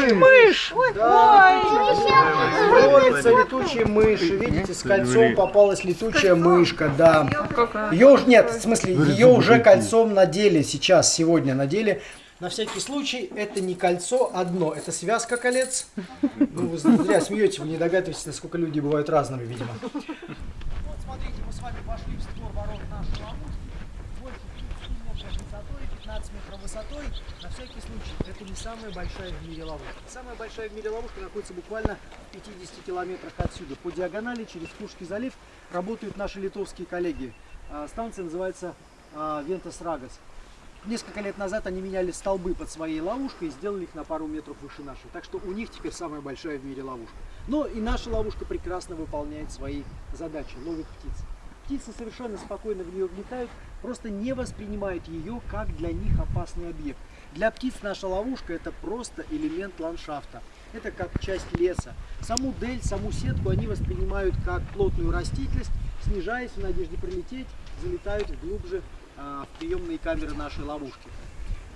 мышь! Мышь! Да. Ловятся летучие мыши. Видите, с кольцом попалась летучая мышка, да. Ее уже нет, в смысле, ее уже кольцом надели сейчас, сегодня надели. На всякий случай, это не кольцо одно, это связка колец. Ну, вы зря смеетесь, вы не догадываетесь, насколько люди бывают разными, видимо. Вот смотрите, мы с вами вошли в створ ворот нашего больше 30 метров высотой, 15 метров высотой. На всякий случай, это не самая большая в мире ловушка. Самая большая в мире ловушка находится буквально в 50 километрах отсюда. По диагонали через Кушки залив работают наши литовские коллеги. А, Станция называется а, Вентас Рагас. Несколько лет назад они меняли столбы под своей ловушкой и сделали их на пару метров выше нашей. Так что у них теперь самая большая в мире ловушка. Но и наша ловушка прекрасно выполняет свои задачи, ловит птиц. Птицы совершенно спокойно в нее влетают, просто не воспринимают ее как для них опасный объект. Для птиц наша ловушка это просто элемент ландшафта. Это как часть леса. Саму дель, саму сетку они воспринимают как плотную растительность, снижаясь в надежде прилететь, залетают глубже а, в приемные камеры нашей ловушки.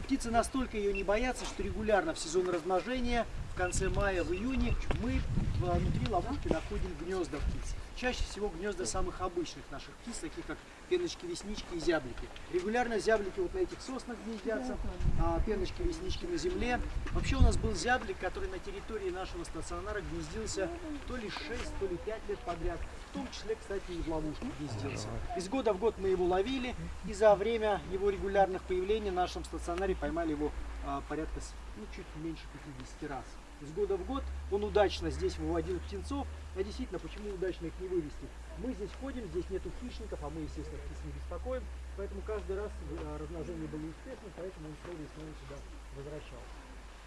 Птицы настолько ее не боятся, что регулярно в сезон размножения, в конце мая, в июне, мы внутри ловушки находим гнезда птиц. Чаще всего гнезда самых обычных наших птиц, таких как пеночки, веснички и зяблики. Регулярно зяблики вот на этих соснах гнездятся, а пеночки, веснички на земле. Вообще у нас был зяблик, который на территории нашего стационара гнездился то ли 6, то ли 5 лет подряд. В том числе, кстати, и в ловушке гнездился. Из года в год мы его ловили, и за время его регулярных появлений в нашем стационаре поймали его а, порядка, ну, чуть меньше 50 раз. Из года в год он удачно здесь выводил птенцов, а действительно, почему удачно их не вывести? Мы здесь ходим, здесь нету хищников, а мы, естественно, птиц не беспокоим, поэтому каждый раз а, размножение было успешным, поэтому он снова и снова сюда возвращался.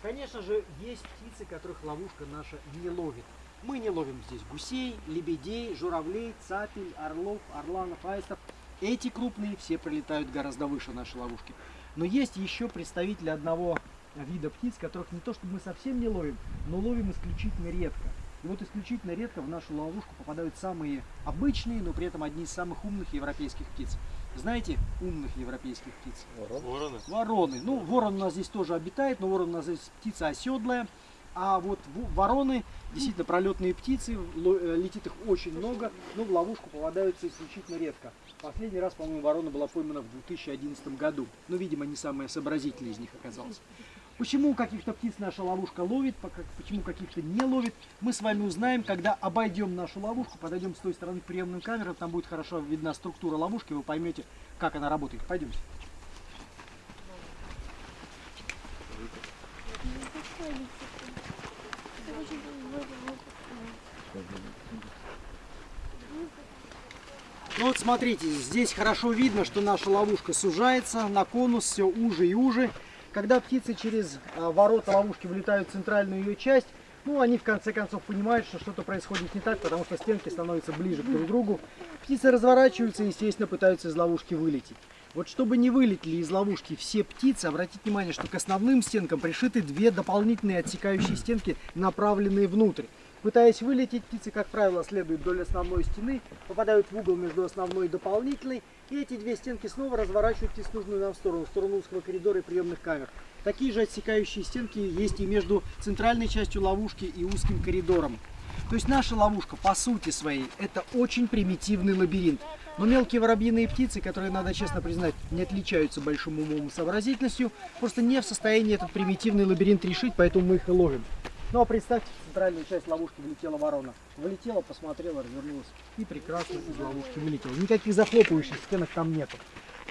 Конечно же, есть птицы, которых ловушка наша не ловит. Мы не ловим здесь гусей, лебедей, журавлей, цапель, орлов, орланов, аистов. Эти крупные все прилетают гораздо выше нашей ловушки. Но есть еще представители одного вида птиц, которых не то чтобы мы совсем не ловим, но ловим исключительно редко. И вот исключительно редко в нашу ловушку попадают самые обычные, но при этом одни из самых умных европейских птиц. Знаете умных европейских птиц? Вороны. Вороны. Ну, ворон у нас здесь тоже обитает, но ворон у нас здесь птица оседлая. А вот вороны, действительно пролетные птицы, э, летит их очень много, но в ловушку попадаются исключительно редко. Последний раз, по-моему, ворона была поймана в 2011 году. Но, видимо, не самая сообразительная из них оказалась. Почему каких-то птиц наша ловушка ловит, почему каких-то не ловит, мы с вами узнаем, когда обойдем нашу ловушку, подойдем с той стороны к приемным камерам, там будет хорошо видна структура ловушки, вы поймете, как она работает. Пойдемте. Ну вот смотрите, здесь хорошо видно, что наша ловушка сужается на конус все уже и уже. Когда птицы через а, ворота ловушки вылетают в центральную ее часть, ну, они в конце концов понимают, что что-то происходит не так, потому что стенки становятся ближе к друг другу. Птицы разворачиваются и, естественно, пытаются из ловушки вылететь. Вот чтобы не вылетели из ловушки все птицы, обратите внимание, что к основным стенкам пришиты две дополнительные отсекающие стенки, направленные внутрь. Пытаясь вылететь, птицы, как правило, следуют вдоль основной стены, попадают в угол между основной и дополнительной, и эти две стенки снова разворачивают птиц в нужную нам сторону, в сторону узкого коридора и приемных камер. Такие же отсекающие стенки есть и между центральной частью ловушки и узким коридором. То есть наша ловушка, по сути своей, это очень примитивный лабиринт. Но мелкие воробьиные птицы, которые, надо честно признать, не отличаются большим умом и сообразительностью, просто не в состоянии этот примитивный лабиринт решить, поэтому мы их и ловим. Ну а представьте, в центральную часть ловушки влетела ворона. Влетела, посмотрела, развернулась и прекрасно из ловушки вылетела. Никаких захлопывающих стенок там нету.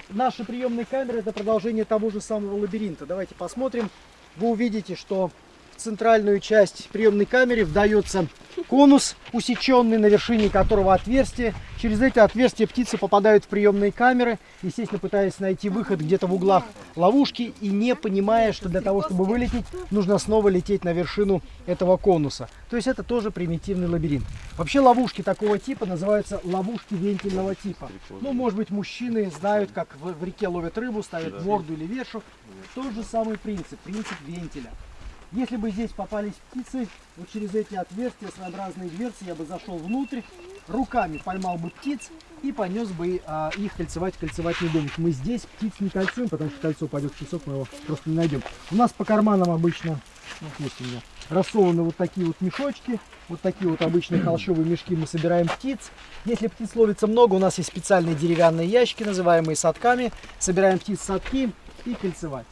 Наши приемные камеры это продолжение того же самого лабиринта. Давайте посмотрим. Вы увидите, что центральную часть приемной камеры вдается конус, усеченный, на вершине которого отверстие. Через эти отверстия птицы попадают в приемные камеры, естественно, пытаясь найти выход где-то в углах ловушки и не понимая, что для того, чтобы вылететь, нужно снова лететь на вершину этого конуса. То есть это тоже примитивный лабиринт. Вообще ловушки такого типа называются ловушки вентильного типа. Ну, может быть, мужчины знают, как в реке ловят рыбу, ставят морду или вершу. Тот же самый принцип, принцип вентиля. Если бы здесь попались птицы, вот через эти отверстия, своеобразные дверцы, я бы зашел внутрь, руками поймал бы птиц и понес бы а, их кольцевать в кольцевательный домик. Мы здесь птиц не кольцуем, потому что кольцо пойдет в песок, мы его просто не найдем. У нас по карманам обычно Вот есть у меня рассованы вот такие вот мешочки. Вот такие вот обычные холщовые мешки мы собираем птиц. Если птиц ловится много, у нас есть специальные деревянные ящики, называемые садками. Собираем птиц садки и кольцевать.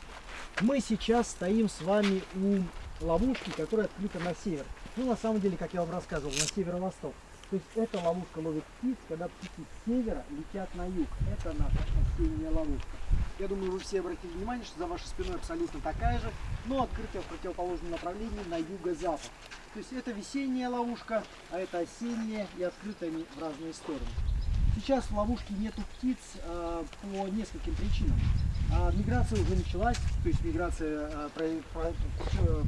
Мы сейчас стоим с вами у ловушки, которая открыта на север. Ну, на самом деле, как я вам рассказывал, на северо-восток. То есть эта ловушка ловит птиц, когда птицы с севера летят на юг. Это наша осенняя ловушка. Я думаю, вы все обратили внимание, что за вашей спиной абсолютно такая же, но открытая в противоположном направлении на юго-запад. То есть это весенняя ловушка, а это осенняя и открытая они в разные стороны. Сейчас в ловушке нету птиц э, по нескольким причинам. А, миграция уже началась, то есть миграция а, про,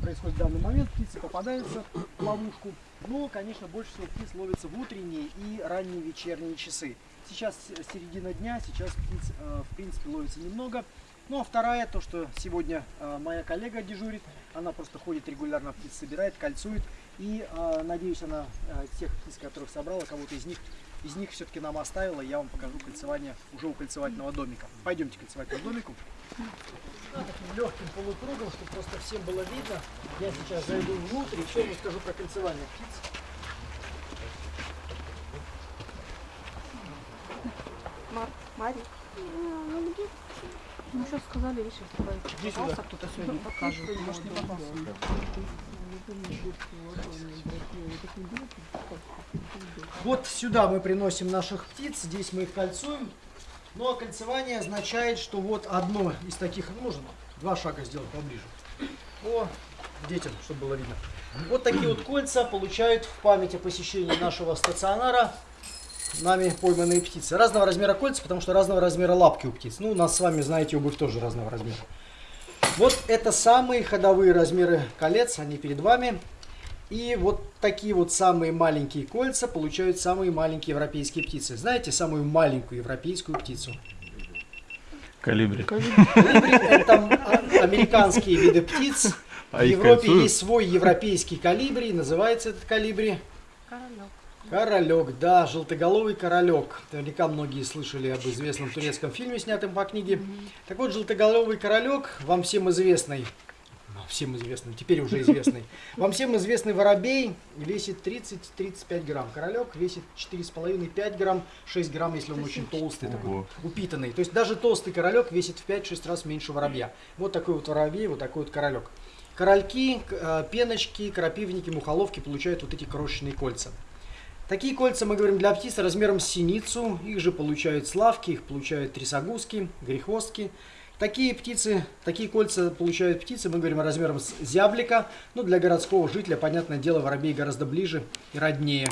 происходит в данный момент, птицы попадаются в ловушку, но, конечно, больше всего птиц ловится в утренние и ранние вечерние часы. Сейчас середина дня, сейчас птиц, а, в принципе, ловится немного. Ну а вторая, то, что сегодня моя коллега дежурит, она просто ходит регулярно птиц собирает, кольцует. И надеюсь, она тех птиц, которых собрала, кого-то из них из них все-таки нам оставила. Я вам покажу кольцевание уже у кольцевательного домика. Пойдемте к кольцевательному домику. Таким легким полукругом, чтобы просто всем было видно. Я сейчас зайду внутрь и все расскажу про кольцевание птиц. Мар, Мари. Ну что сказали, видишь, Иди сюда. кто-то сегодня покажет. Может, не попался. Вот сюда мы приносим наших птиц, здесь мы их кольцуем. Ну а кольцевание означает, что вот одно из таких, ну, можно два шага сделать поближе. О, детям, чтобы было видно. Вот такие вот кольца получают в память о посещении нашего стационара нами пойманные птицы. Разного размера кольца, потому что разного размера лапки у птиц. Ну, у нас с вами, знаете, обувь тоже разного размера. Вот это самые ходовые размеры колец, они перед вами. И вот такие вот самые маленькие кольца получают самые маленькие европейские птицы. Знаете самую маленькую европейскую птицу? Калибри. Колибри – это американские виды птиц. А В Европе кольцуют? есть свой европейский калибри, называется этот калибри Королек. Королек, да, желтоголовый королек. Наверняка многие слышали об известном турецком фильме, снятом по книге. Так вот, желтоголовый королек, вам всем известный, всем известный, теперь уже известный, вам всем известный воробей весит 30-35 грамм. Королек весит 4,5-5 грамм, 6 грамм, если он очень толстый, такой, упитанный. То есть даже толстый королек весит в 5-6 раз меньше воробья. Вот такой вот воробей, вот такой вот королек. Корольки, э, пеночки, крапивники, мухоловки получают вот эти крошечные кольца. Такие кольца мы говорим для птиц размером с синицу. Их же получают славки, их получают трясогузки, грехвостки. Такие птицы, такие кольца получают птицы, мы говорим размером с зяблика. Ну, для городского жителя, понятное дело, воробей гораздо ближе и роднее.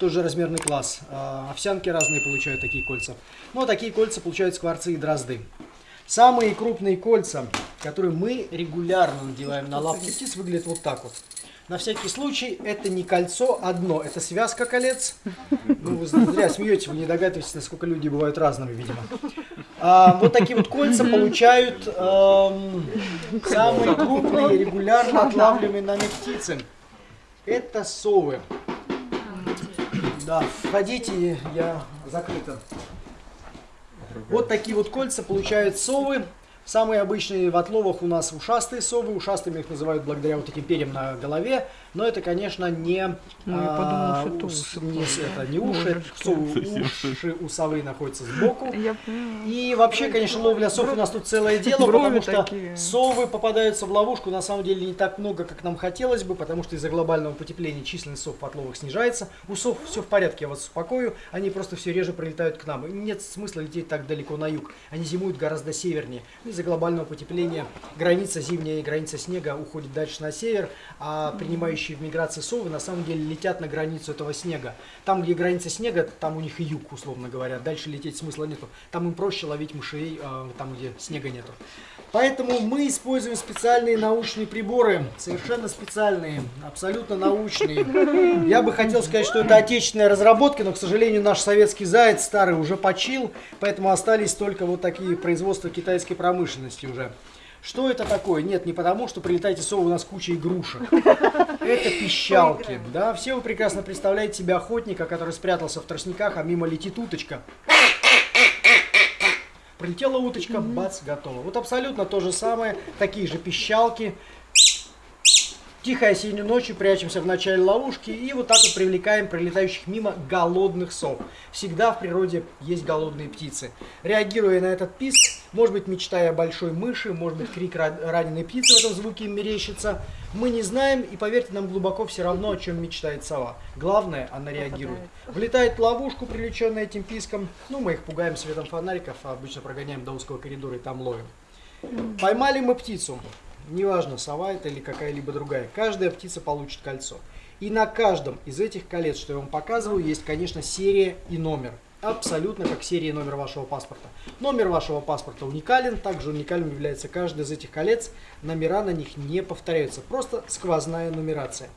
Тоже размерный класс. А, Овсянки разные получают такие кольца. Ну, а такие кольца получают скворцы и дрозды. Самые крупные кольца, которые мы регулярно надеваем на лапки птиц, выглядят вот так вот. На всякий случай, это не кольцо одно, это связка колец. Ну, вы зря смеетесь, вы не догадываетесь, насколько люди бывают разными, видимо. А, вот такие вот кольца получают эм, самые крупные, регулярно отлавливаемые нами птицы. Это совы. Да, входите, я закрыто. Вот такие вот кольца получают совы. Самые обычные в отловах у нас ушастые совы. Ушастыми их называют благодаря вот этим перьям на голове. Но это, конечно, не, Ну, а, что ус- не это не уши, совы, уши у совы находятся сбоку. И вообще, конечно, ловля сов у нас тут целое дело, потому что совы попадаются в ловушку на самом деле не так много, как нам хотелось бы, потому что из-за глобального потепления численность сов в отловах снижается. У сов все в порядке, я вас успокою, они просто все реже прилетают к нам. Нет смысла лететь так далеко на юг, они зимуют гораздо севернее. Из-за глобального потепления граница зимняя и граница снега уходит дальше на север, а принимающие в миграции совы на самом деле летят на границу этого снега. Там, где граница снега, там у них и юг, условно говоря. Дальше лететь смысла нету. Там им проще ловить мышей, э, там, где снега нету. Поэтому мы используем специальные научные приборы, совершенно специальные, абсолютно научные. Я бы хотел сказать, что это отечественная разработка, но, к сожалению, наш советский заяц старый уже почил, поэтому остались только вот такие производства китайской промышленности уже. Что это такое? Нет, не потому, что прилетаете совы, у нас куча игрушек. Это пищалки. Да, все вы прекрасно представляете себе охотника, который спрятался в тростниках, а мимо летит уточка. Прилетела уточка, бац, готово. Вот абсолютно то же самое, такие же пищалки. Тихой осенней ночью прячемся в начале ловушки и вот так вот привлекаем пролетающих мимо голодных сов. Всегда в природе есть голодные птицы. Реагируя на этот писк, может быть мечтая о большой мыши, может быть крик раненой птицы в этом звуке им мерещится, мы не знаем и поверьте нам глубоко все равно, о чем мечтает сова. Главное, она реагирует. Влетает в ловушку, привлеченная этим писком, ну мы их пугаем светом фонариков, а обычно прогоняем до узкого коридора и там ловим. Поймали мы птицу. Неважно, сова это или какая-либо другая. Каждая птица получит кольцо. И на каждом из этих колец, что я вам показываю, есть, конечно, серия и номер. Абсолютно как серия и номер вашего паспорта. Номер вашего паспорта уникален, также уникальным является каждый из этих колец. Номера на них не повторяются, просто сквозная нумерация.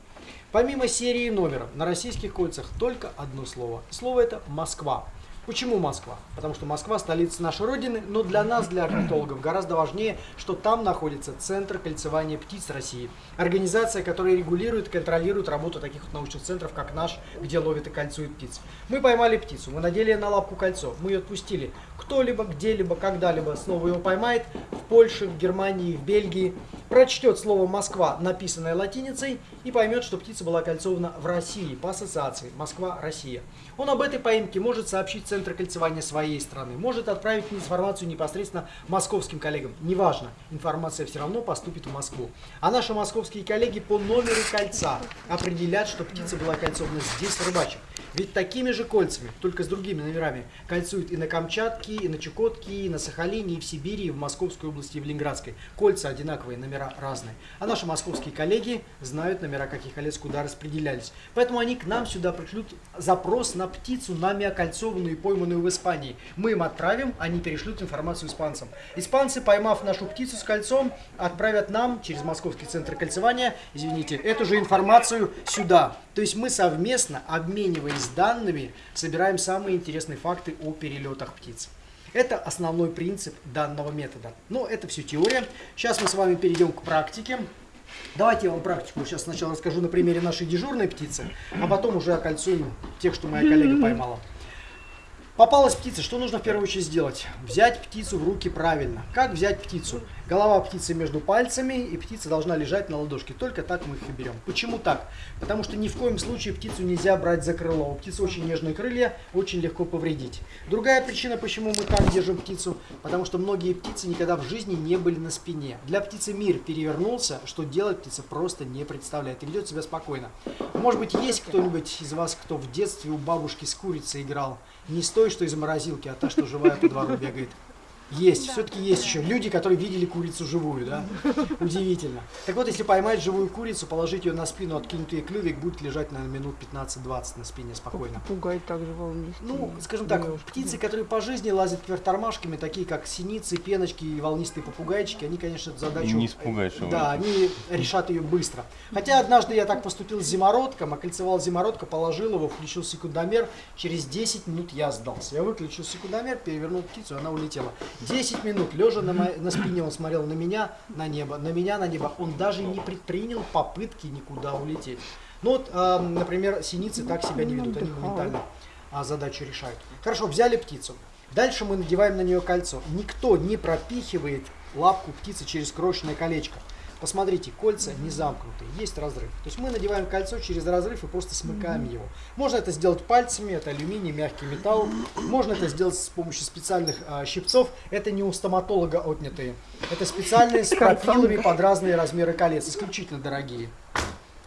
Помимо серии и номера, на российских кольцах только одно слово. Слово это Москва. Почему Москва? Потому что Москва столица нашей Родины, но для нас, для орнитологов, гораздо важнее, что там находится Центр кольцевания птиц России. Организация, которая регулирует контролирует работу таких вот научных центров, как наш, где ловят и кольцуют птиц. Мы поймали птицу, мы надели на лапку кольцо, мы ее отпустили. Кто-либо, где-либо, когда-либо снова его поймает, в Польше, в Германии, в Бельгии, прочтет слово «Москва», написанное латиницей, и поймет, что птица была кольцована в России по ассоциации «Москва-Россия». Он об этой поимке может сообщить Центр кольцевания своей страны, может отправить информацию непосредственно московским коллегам. Неважно, информация все равно поступит в Москву. А наши московские коллеги по номеру кольца определят, что птица была кольцована здесь, в Рыбачьем. Ведь такими же кольцами, только с другими номерами, кольцуют и на Камчатке, и на Чукотке, и на Сахалине, и в Сибири, и в Московской области, и в Ленинградской. Кольца одинаковые, номера разные. А наши московские коллеги знают номера каких колец куда распределялись. Поэтому они к нам сюда пришлют запрос на птицу, нами окольцованную и пойманную в Испании. Мы им отправим, они перешлют информацию испанцам. Испанцы, поймав нашу птицу с кольцом, отправят нам через Московский центр кольцевания, извините, эту же информацию сюда. То есть мы совместно, обмениваясь данными, собираем самые интересные факты о перелетах птиц. Это основной принцип данного метода. Но это все теория. Сейчас мы с вами перейдем к практике. Давайте я вам практику сейчас сначала расскажу на примере нашей дежурной птицы, а потом уже окольцуем тех, что моя коллега поймала. Попалась птица, что нужно в первую очередь сделать? Взять птицу в руки правильно. Как взять птицу? Голова птицы между пальцами, и птица должна лежать на ладошке. Только так мы их и берем. Почему так? Потому что ни в коем случае птицу нельзя брать за крыло. У птицы очень нежные крылья, очень легко повредить. Другая причина, почему мы так держим птицу, потому что многие птицы никогда в жизни не были на спине. Для птицы мир перевернулся, что делать птица просто не представляет и ведет себя спокойно. Может быть, есть кто-нибудь из вас, кто в детстве у бабушки с курицей играл? Не с той, что из морозилки, а та, что живая по двору бегает. Есть, да. все-таки есть еще люди, которые видели курицу живую, да? Удивительно. Так вот, если поймать живую курицу, положить ее на спину, откинуть ей клювик, будет лежать, наверное, минут 15-20 на спине спокойно. Попугай также волнистый. Ну, скажем так, птицы, которые по жизни лазят кверх тормашками, такие как синицы, пеночки и волнистые попугайчики, они, конечно, эту задачу... Не испугаешь его. Да, они решат ее быстро. Хотя однажды я так поступил с зимородком, окольцевал зимородка, положил его, включил секундомер, через 10 минут я сдался. Я выключил секундомер, перевернул птицу, она улетела. 10 минут, лежа на, мо... на спине, он смотрел на меня, на небо, на меня, на небо. Он даже не предпринял попытки никуда улететь. Ну вот, э, например, синицы так себя не ведут, они моментально а, задачу решают. Хорошо, взяли птицу. Дальше мы надеваем на нее кольцо. Никто не пропихивает лапку птицы через крошечное колечко. Посмотрите, кольца не замкнуты, есть разрыв. То есть мы надеваем кольцо через разрыв и просто смыкаем его. Можно это сделать пальцами, это алюминий, мягкий металл. Можно это сделать с помощью специальных а, щипцов. Это не у стоматолога отнятые. Это специальные с пропилами под разные размеры колец, исключительно дорогие.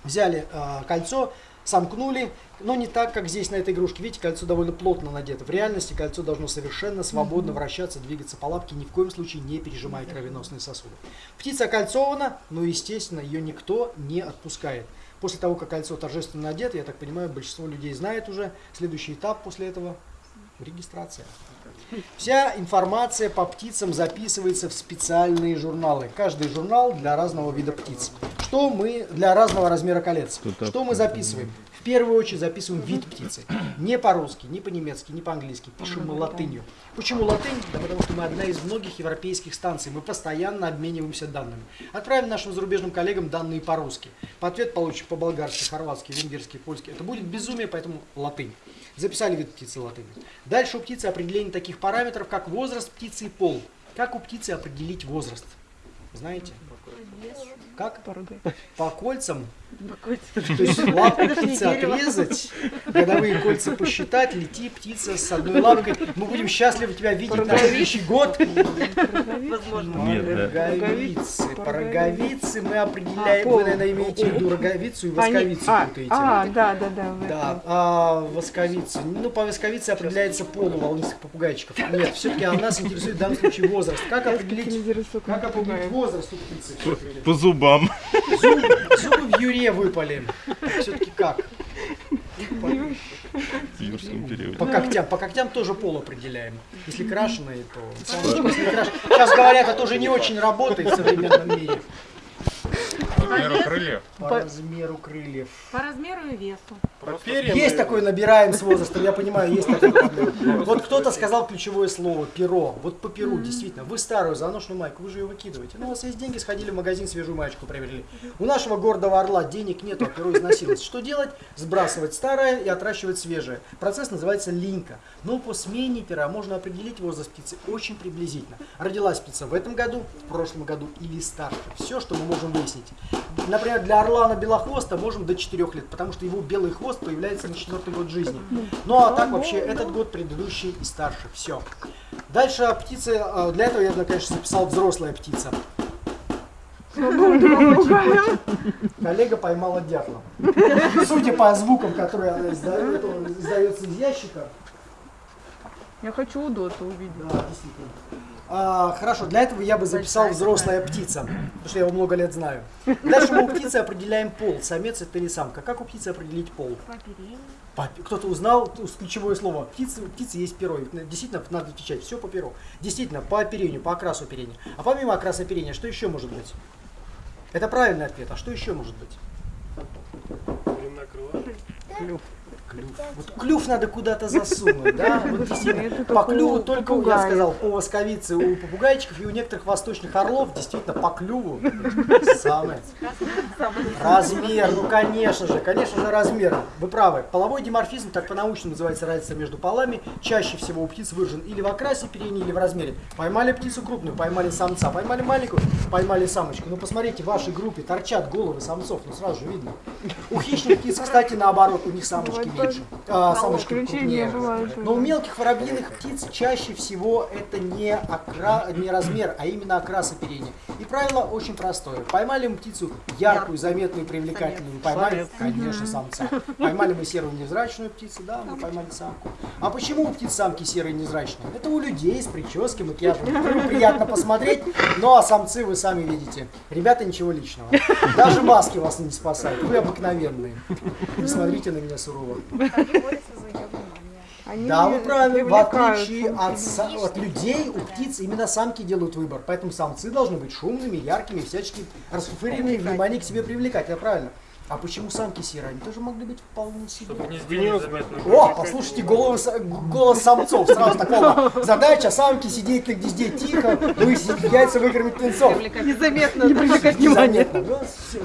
Взяли а, кольцо, сомкнули, но не так, как здесь на этой игрушке. Видите, кольцо довольно плотно надето. В реальности кольцо должно совершенно свободно вращаться, двигаться по лапке, ни в коем случае не пережимая кровеносные сосуды. Птица окольцована, но, естественно, ее никто не отпускает. После того, как кольцо торжественно надето, я так понимаю, большинство людей знает уже, следующий этап после этого – регистрация. Вся информация по птицам записывается в специальные журналы. Каждый журнал для разного вида птиц. Что мы для разного размера колец? Что мы записываем? В первую очередь записываем вид птицы. Не по-русски, не по-немецки, не по-английски. Пишем мы латынью. Почему латынь? Да потому что мы одна из многих европейских станций. Мы постоянно обмениваемся данными. Отправим нашим зарубежным коллегам данные по-русски. По ответ получим по-болгарски, хорватски, венгерски, польски. Это будет безумие, поэтому латынь. Записали вид птицы латынь. Дальше у птицы определение таких параметров, как возраст птицы и пол. Как у птицы определить возраст? Знаете? Как? По. По кольцам? По кольцам. То есть лапку птицы отрезать, годовые кольца посчитать, лети птица с одной лапкой. Мы будем счастливы тебя видеть на следующий год. Да. Роговицы. По роговице мы определяем, А, вы, пол. наверное, имеете в виду роговицу и восковицу а, путаете. а, да, да, да. Да, а восковица. Ну, по восковице определяется пол у волнистых попугайчиков. Нет, все-таки нас интересует в данном случае возраст. Как определить, Телевизор как определить возраст у птицы? По зубам. Зубы, зубы в юре выпали. Все-таки как? В юрском периоде. По когтям. По когтям тоже пол определяем. Если крашеные, то... Солнышко, если краш- Сейчас говорят, это уже не очень работает в современном мире. Размеру крыльев. По размеру крыльев. По размеру и весу. Есть такое, набираем с возрастом, я понимаю, есть такой. Вот кто-то сказал ключевое слово перо. Вот по перу, действительно. Вы старую заношенную майку, вы же ее выкидываете. Ну, у вас есть деньги, сходили в магазин, свежую маечку приобрели. У нашего гордого орла денег нету, а перо износилось. Что делать? Сбрасывать старое и отращивать свежее. Процесс называется линька. Но по смене пера можно определить возраст птицы очень приблизительно. Родилась птица в этом году, в прошлом году или старше. Все, что мы можем выяснить. Например, для орлана белохвоста можем до 4 лет, потому что его белый хвост появляется на четвертый год жизни. Ну а так вообще этот год предыдущий и старше. Все. Дальше птицы, а, для этого я, конечно, записал взрослая птица. Коллега поймала дятла. Судя по звукам, которые она издает, издается из ящика, Я хочу удота увидеть. да, действительно. А, хорошо, для этого я бы записал взрослая птица, потому что я его много лет знаю. Дальше мы у птицы определяем пол, самец это или самка. Как у птицы определить пол? По- Кто-то узнал ключевое слово. Птицы, у птицы есть перо. Действительно, надо отвечать. Все по перу. Действительно, по оперению, по окрасу оперения. А помимо окраса оперения, что еще может быть? Это правильный ответ. А что еще может быть? Клюв. Вот клюв надо куда-то засунуть, да? Вот действительно, по у клюву только, я сказал, по восковице у попугайчиков и у некоторых восточных орлов, действительно, по клюву самое. Размер, ну конечно же, конечно же размер. Вы правы. Половой диморфизм, так по-научному называется разница между полами, чаще всего у птиц выражен или в окрасе перени, или в размере. Поймали птицу крупную, поймали самца, поймали маленькую, поймали самочку. Ну посмотрите, в вашей группе торчат головы самцов, ну сразу же видно. У хищных птиц, кстати, наоборот, у них самочки меньше, а. Но у мелких воробьиных птиц чаще всего это не, окра... не размер, а именно окрас оперения. Правило очень простое. Поймали мы птицу яркую, заметную, привлекательную, поймали, конечно, самца. Поймали мы серую невзрачную птицу, да, мы поймали самку. А почему у птиц самки серые невзрачные? Это у людей с прической, макияжем. Приятно посмотреть, ну а самцы вы сами видите. Ребята, ничего личного. Даже маски вас не спасают. Вы обыкновенные. Не смотрите на меня сурово. Они Да, вы правы. В отличие от, от людей, у птиц именно самки делают выбор. Поэтому самцы должны быть шумными, яркими, всячески расфуфыренными, внимание к себе привлекать. Это правильно. А почему самки серые? Они тоже могли быть вполне себе. О, послушайте голос, голос самцов. Сразу такого. Задача самки сидеть на гнезде тихо, высидеть яйца, выкормить птенцов. Незаметно не привлекать внимание. Ну,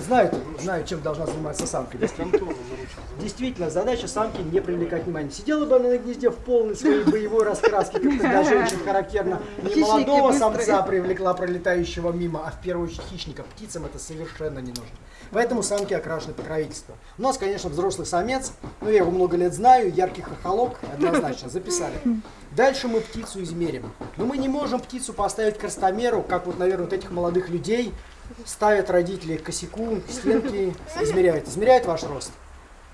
знают, знают, чем должна заниматься самка. Действительно. Задача самки не привлекать внимание. Сидела бы она на гнезде в полной своей боевой раскраске, как для женщин характерно. Не молодого самца привлекла пролетающего мимо, а в первую очередь хищника. Птицам это совершенно не нужно. Поэтому самки окрашены покровительство. У нас, конечно, взрослый самец, но я его много лет знаю, яркий хохолок, однозначно, записали. Дальше мы птицу измерим. Но мы не можем птицу поставить к ростомеру, как вот, наверное, вот этих молодых людей ставят родители к косяку, стенки, измеряют. Измеряют ваш рост?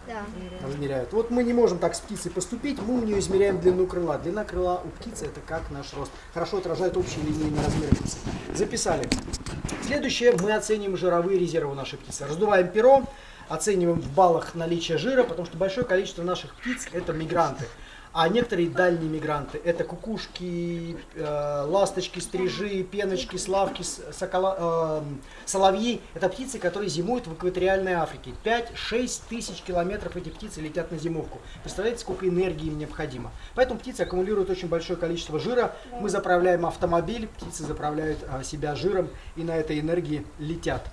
Да. Измеряют. Вот мы не можем так с птицей поступить, мы у нее измеряем длину крыла. Длина крыла у птицы это как наш рост. Хорошо отражает общие линейные размеры птицы. Записали. Следующее, мы оценим жировые резервы нашей птицы. Раздуваем перо, оцениваем в баллах наличие жира, потому что большое количество наших птиц это мигранты. А некоторые дальние мигранты это кукушки, э, ласточки, стрижи, пеночки, славки, сокола- эм, соловьи. Это птицы, которые зимуют в экваториальной Африке. 5-6 тысяч километров эти птицы летят на зимовку. Представляете, сколько энергии им необходимо. Поэтому птицы аккумулируют очень большое количество жира. Мы заправляем автомобиль, птицы заправляют а, себя жиром и на этой энергии летят.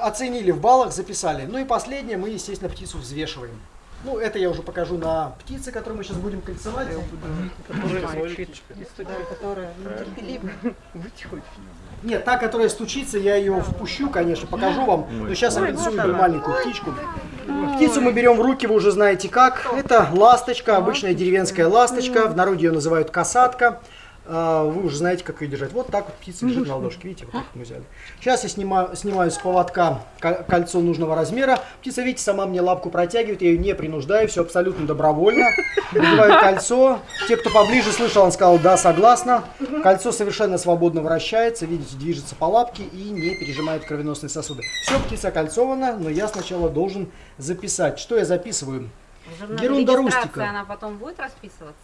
Оценили в баллах, записали. Ну и последнее, мы, естественно, птицу взвешиваем. Ну, это я уже покажу на птице, которую мы сейчас будем кольцевать. Которая. Нет, та, которая стучится, я ее впущу, конечно, покажу вам. Но сейчас я нарисую маленькую птичку. Птицу мы берем в руки, вы уже знаете как. Это ласточка, обычная деревенская ласточка. В народе ее называют касатка. А, Вы уже знаете, как ее держать. Вот так вот птица лежит на ладошке. Видите, вот так мы взяли. Сейчас я снимаю, снимаю с поводка ко- кольцо нужного размера. Птица, видите, сама мне лапку протягивает. Я ее не принуждаю, все абсолютно добровольно. Надеваю кольцо. Те, кто поближе слышал, он сказал, да, согласна. Кольцо совершенно свободно вращается, видите, движется по лапке и не пережимает кровеносные сосуды. Все, птица кольцована, но я сначала должен записать. Что я записываю? В журнале Ерунда регистрации рустика. она потом будет расписываться?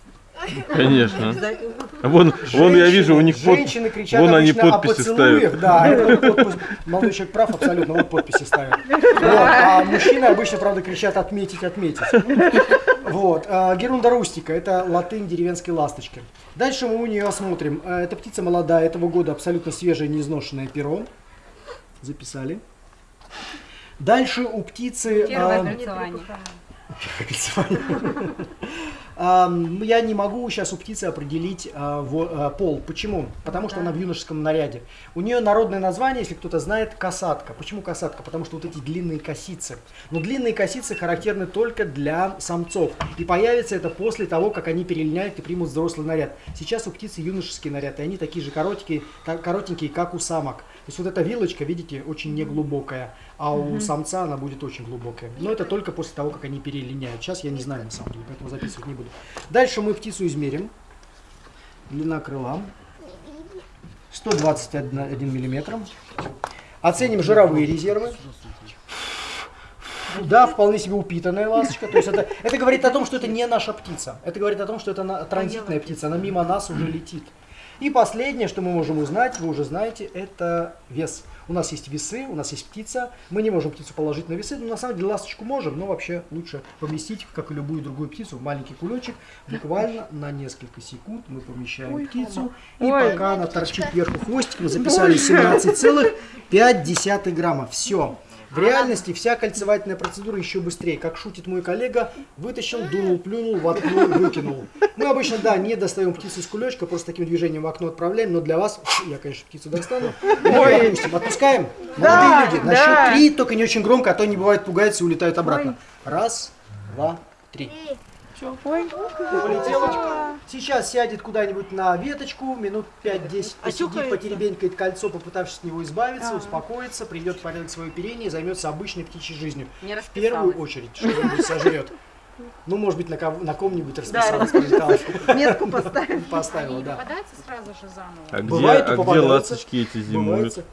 Конечно. Вон, вон я вижу, у них под- Женщины кричат вон они подписи о поцелуях, ставят. да, это подпись. молодой человек прав абсолютно, вот подписи ставят. Вот, а мужчины обычно, правда, кричат отметить, отметить. Вот, а, герунда рустика, это латынь деревенской ласточки. Дальше мы у нее осмотрим. А, Это птица молодая, этого года абсолютно свежее, неизношенное перо. Записали. Дальше у птицы... Первое а, кольцевание. Я не могу сейчас у птицы определить а, а, пол. Почему? Потому что она в юношеском наряде. У нее народное название, если кто-то знает, касатка. Почему касатка? Потому что вот эти длинные косицы. Но длинные косицы характерны только для самцов. И появится это после того, как они перелиняют и примут взрослый наряд. Сейчас у птицы юношеский наряд, и они такие же коротенькие, коротенькие, как у самок. То есть вот эта вилочка, видите, очень неглубокая, а у самца она будет очень глубокая. Но это только после того, как они перелиняют. Сейчас я не знаю на самом деле, поэтому записывать не буду. Дальше мы птицу измерим. Длина крыла 121 миллиметр. Оценим жировые резервы. Да, вполне себе упитанная ласточка. То есть это, это говорит о том, что это не наша птица. Это говорит о том, что это на- транзитная птица. Она мимо нас уже летит. И последнее, что мы можем узнать, вы уже знаете, это вес. У нас есть весы, у нас есть птица. Мы не можем птицу положить на весы, но на самом деле ласточку можем, но вообще лучше поместить, как и любую другую птицу, в маленький кулечек. Буквально на несколько секунд мы помещаем птицу. И Ой. пока она торчит вверху хвостиком, записали 17,5 грамма. Все. В реальности вся кольцевательная процедура еще быстрее. Как шутит мой коллега, вытащил, дунул, плюнул, воткнул, выкинул. Мы обычно, да, не достаем птицу из кулечка, просто таким движением в окно отправляем, но для вас, я, конечно, птицу достану. Ой. Отпускаем? Молодые люди, на счет три, только не очень громко, а то они бывают пугаются и улетают обратно. Раз, два, три. Ой, Полетела. Сейчас сядет куда-нибудь на веточку, минут 5-10 А посидит, потеребенькает кольцо, попытавшись от него избавиться, успокоится, придет в порядок свое оперение и займется обычной птичьей жизнью. Не В первую очередь что-нибудь сожрет. Ну, может быть, на, кого- на ком-нибудь расписалась, прилетала. метку поставим. Поставила, да. Попадается сразу же заново. А где, а где ласточки эти зимуют?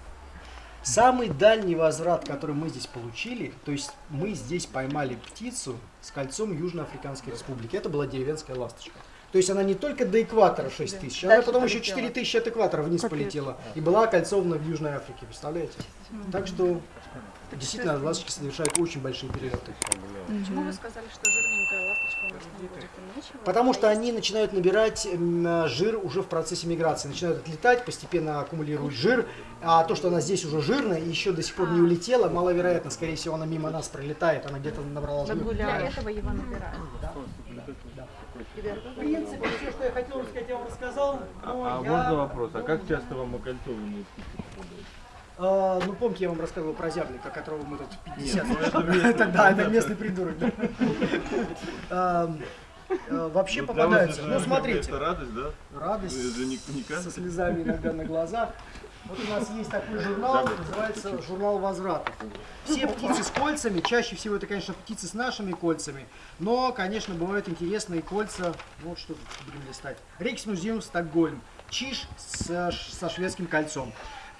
Самый дальний возврат, который мы здесь получили, то есть мы здесь поймали птицу с кольцом Южноафриканской Республики. Это была деревенская ласточка. То есть она не только до экватора 6 тысяч, она потом еще полетела. 4 тысячи от экватора вниз полетела. И была окольцована в Южной Африке, представляете? Так что действительно ласточки совершают очень большие перелеты. Почему вы сказали, что Потому что они начинают набирать м, жир уже в процессе миграции, начинают отлетать, постепенно аккумулируют жир, а то, что она здесь уже жирная и еще до сих пор не улетела, маловероятно, скорее всего, она мимо нас пролетает, она где-то набрала жир. Для этого его набирают. В принципе, все, что я хотел рассказать, я вам рассказал. А я- можно вопрос? А как часто вам окольцованные птицы попадают? А, ну, помните, я вам рассказывал про зяблика, которого мы тут 50 ну, это да, это местный придурок. а, Вообще Ну, попадаются. это, Ну, смотрите, Это радость, да? радость со слезами иногда на глазах. Вот у нас есть такой журнал, называется журнал возврата. Все птицы с кольцами, чаще всего это, конечно, птицы с нашими кольцами, но, конечно, бывают интересные кольца. Вот что тут будем листать. Рейксмузеум Стокгольм. Чиж со, со шведским кольцом.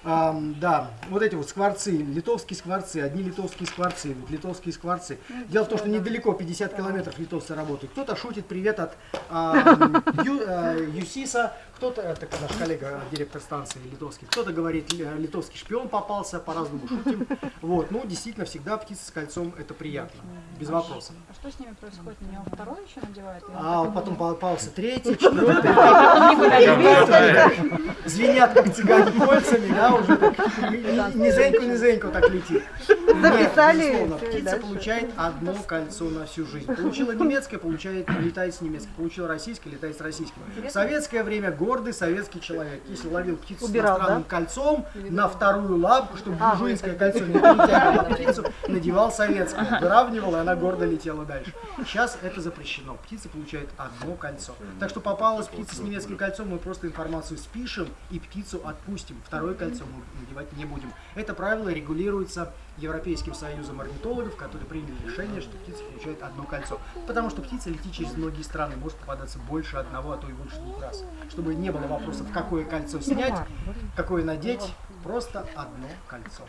Ам, да, вот эти вот скворцы, литовские скворцы, одни литовские скворцы, вот литовские скворцы. Дело в том, что недалеко, 50 километров литовцы работают. Кто-то шутит привет от ам, Ю- э, Юсиса, кто-то, это наш коллега, директор станции литовский, кто-то говорит, ли- литовский шпион попался, по-разному шутим. Вот, ну, действительно, всегда птица с кольцом, это приятно, без вопросов. А что с ними происходит? На него второй еще надевают? Или А потом попался третий, четвертый, звенят, как цыгане кольцами, да, уже так, низенько-низенько так летит. Записали. птица получает одно кольцо на всю жизнь. Получила немецкое, получает, летает с немецким. Получила российское, летает с российским. В советское время гордый советский человек. Если ловил птицу Убирал, с иностранным да? кольцом на вторую лапку, чтобы А, буржуинское кольцо не перетягивало птицу, надевал советское. Выравнивал, и она гордо летела дальше. Сейчас это запрещено. Птица получает одно кольцо. Так что попалась птица с немецким кольцом, мы просто информацию спишем и птицу отпустим. Второе кольцо мы надевать не будем. Это правило регулируется Европейским союзом орнитологов, которые приняли решение, что птица получает одно кольцо. Потому что птица летит через многие страны, может попадаться больше одного, а то и больше двух раз. Чтобы не было вопросов, какое кольцо снять, какое надеть, просто одно кольцо.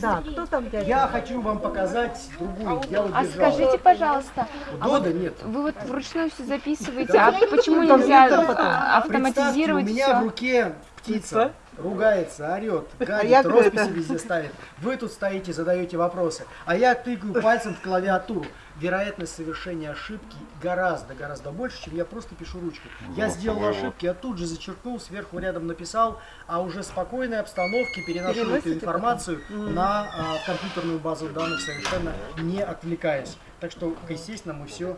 Да, кто там дядя? Я хочу вам показать другую. Я вот А скажите, пожалуйста, У Дода нет. вы вот вручную все записываете, а почему нельзя а, автоматизировать у меня в все? руке птица. Ругается, орет, гадит, я говорю, росписи это- везде ставит. Вы тут стоите, задаете вопросы. А я тыкаю пальцем в клавиатуру. Вероятность совершения ошибки гораздо, гораздо больше, чем я просто пишу ручкой. Я сделал ошибки, я тут же зачеркнул, сверху рядом написал, а уже в спокойной обстановке переношу эту информацию на а, компьютерную базу данных, совершенно не отвлекаясь. Так что, естественно, мы все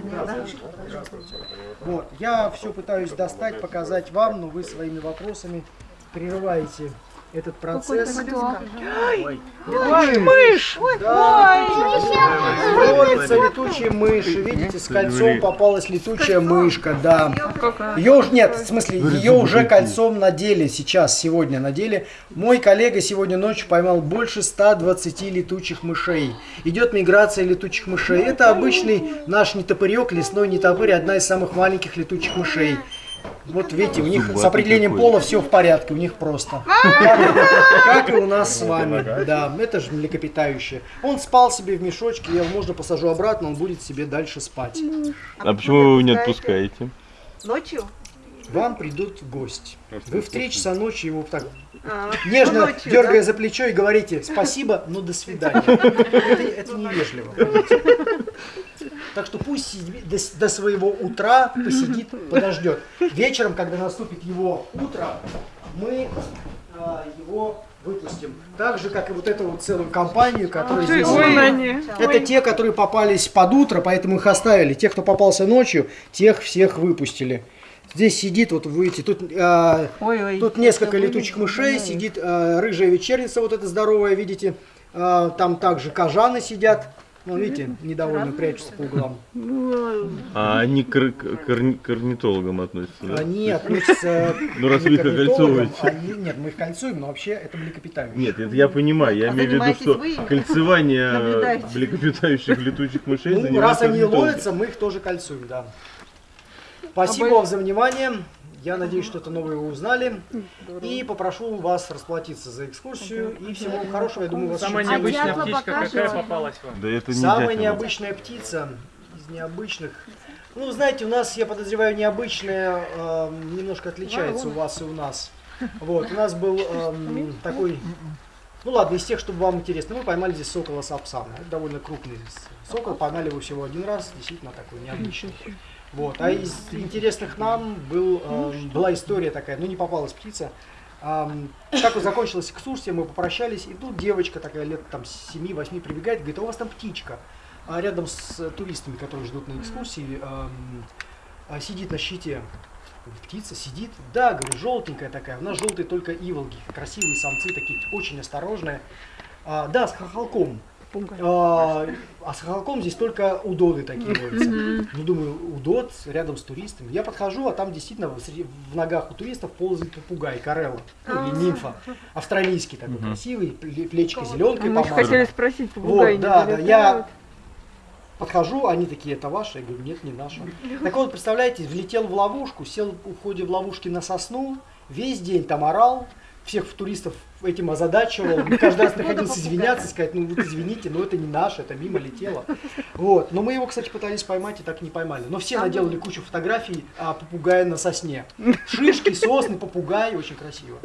дня, да? Здравствуйте. Вот, я все пытаюсь достать, показать вам, но вы своими вопросами прерываете этот процесс. Ой, мышь! Да, ловится летучая мышь. Видите, с кольцом попалась летучая мышка, да. Ее уже нет, в смысле, ее уже кольцом надели сейчас, сегодня надели. Мой коллега сегодня ночью поймал больше 120 летучих мышей. Идет миграция летучих мышей. Это обычный наш нетопырек, лесной нетопырь, одна из самых маленьких летучих мышей. Вот видите, у них с Зубатый определением пола все в порядке, у них просто. Как, как и у нас с вами. Да, это же млекопитающее. Он спал себе в мешочке, я его можно посажу обратно, он будет себе дальше спать. А почему вы его не отпускаете? Ночью? Вам придут в гости. Вы в 3 часа ночи его так А, нежно ночью, дергая да? за плечо и говорите спасибо, но до свидания. Это, это невежливо. Так что пусть сидит до, своего утра посидит, подождет. Вечером, когда наступит его утро, мы а, его выпустим. Так же, как и вот эту вот целую компанию, которая здесь... Это те, которые попались под утро, поэтому их оставили. Те, кто попался ночью, тех всех выпустили. Здесь сидит, вот вы видите, тут, а, Ой, ой. тут несколько летучих мышей, сидит а, рыжая вечерница, вот эта здоровая, видите. А, там также кожаны сидят. Ну, видите, недовольно прячутся по углам. А они к, ор- к орни- к орнитологам относятся, да? Они относятся Ну, раз вы их окольцовываете. они- Нет, мы их кольцуем, но вообще это млекопитающие. Нет, это я понимаю. Я А имею в виду, что кольцевание млекопитающих летучих мышей Ну, раз они ловятся, мы их тоже кольцуем, да. Спасибо вам за внимание. Я надеюсь, что-то новое вы узнали. И попрошу вас расплатиться за экскурсию. И всего вам хорошего. Я думаю, вас Самая необычная птичка какая покажете? попалась вам? Да это не Самая необычная птица из необычных. Ну, знаете, у нас, я подозреваю, необычная эм, немножко отличается у вас и у нас. Вот, у нас был эм, такой, ну ладно, из тех, чтобы вам интересно, мы поймали здесь сокола сапсана. Это довольно крупный сокол, поймали его всего один раз, действительно такой необычный. Вот, а из интересных нам был, эм, была история такая, ну не попалась птица. Как вот закончилась экскурсия, мы попрощались, и тут девочка такая лет там 7-8 прибегает, говорит, а у вас там птичка. А рядом с э, туристами, которые ждут на экскурсии, а, сидит на щите. Птица сидит, да, говорю, желтенькая такая. У нас желтые только иволги, красивые самцы такие, очень осторожные. А, да, с хохолком. А, а с хохолком здесь только удоды такие водятся. Ну, думаю, удод рядом с туристами. Я подхожу, а там действительно в, ногах у туристов ползает попугай, карелла, ну, или нимфа. Австралийский такой красивый, пле- плечико зеленкой Мы хотели спросить, попугай не да, да, я подхожу, они такие, это ваше? Я говорю, нет, не наше. Так вот, представляете, влетел в ловушку, сел в ходе в ловушки на сосну, весь день там орал, всех туристов этим озадачивал, каждый раз приходилось извиняться, сказать, ну вот извините, но это не наше, это мимо летело. Вот, но мы его, кстати, пытались поймать и так не поймали. Но все наделали кучу фотографий а, попугая на сосне. Шишки, сосны, попугай, очень красиво.